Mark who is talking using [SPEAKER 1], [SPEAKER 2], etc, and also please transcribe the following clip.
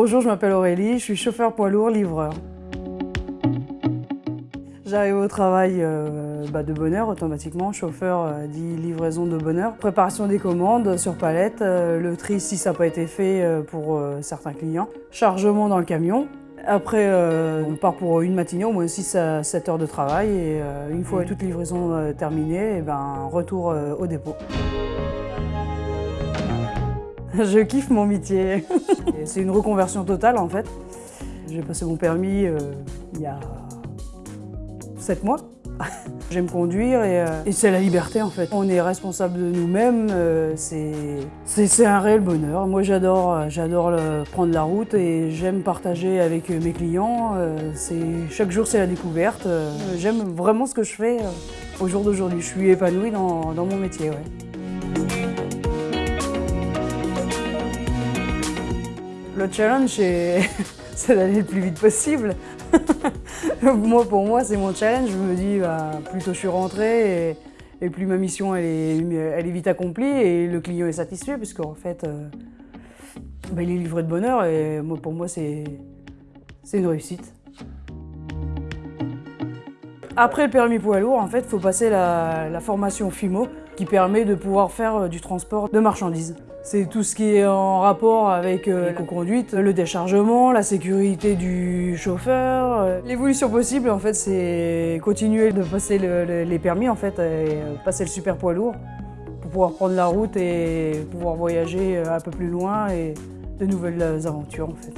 [SPEAKER 1] Bonjour, je m'appelle Aurélie, je suis chauffeur poids lourd livreur. J'arrive au travail euh, bah, de bonheur automatiquement, chauffeur euh, dit livraison de bonheur. Préparation des commandes sur palette, euh, le tri si ça n'a pas été fait pour certains clients. Chargement dans le camion. Après, on part pour une matinée, au moins 6 à 7 heures de travail et une fois toute livraison terminée, et ben, retour au dépôt. Je kiffe mon métier. C'est une reconversion totale en fait. J'ai passé mon permis euh, il y a 7 mois. J'aime conduire et, euh, et c'est la liberté en fait. On est responsable de nous-mêmes, euh, c'est un réel bonheur. Moi j'adore euh, j'adore prendre la route et j'aime partager avec mes clients. chaque jour c'est la découverte. j'aime vraiment ce que je fais au jour d'aujourd'hui. Je suis épanouie dans, dans mon métier. ouais. Le challenge, c'est d'aller le plus vite possible. moi, pour moi, c'est mon challenge. Je me dis, bah, plus tôt je suis rentrée et, plus ma mission elle est, vite accomplie et le client est satisfait, puisqu'en fait, euh, bah, il est livré de bonheur et pour moi, c'est une réussite. Après le permis poids lourd, en fait, il faut passer la, formation FIMO qui permet de pouvoir faire euh, du transport de marchandises. C'est tout ce qui est en rapport avec euh, l'éco-conduite, le déchargement, la sécurité du chauffeur. euh. L'évolution possible, en fait, c'est continuer de passer le- le- les permis, en fait, et passer le super poids lourd pour pouvoir prendre la route et pouvoir voyager un peu plus loin et de nouvelles aventures, en fait.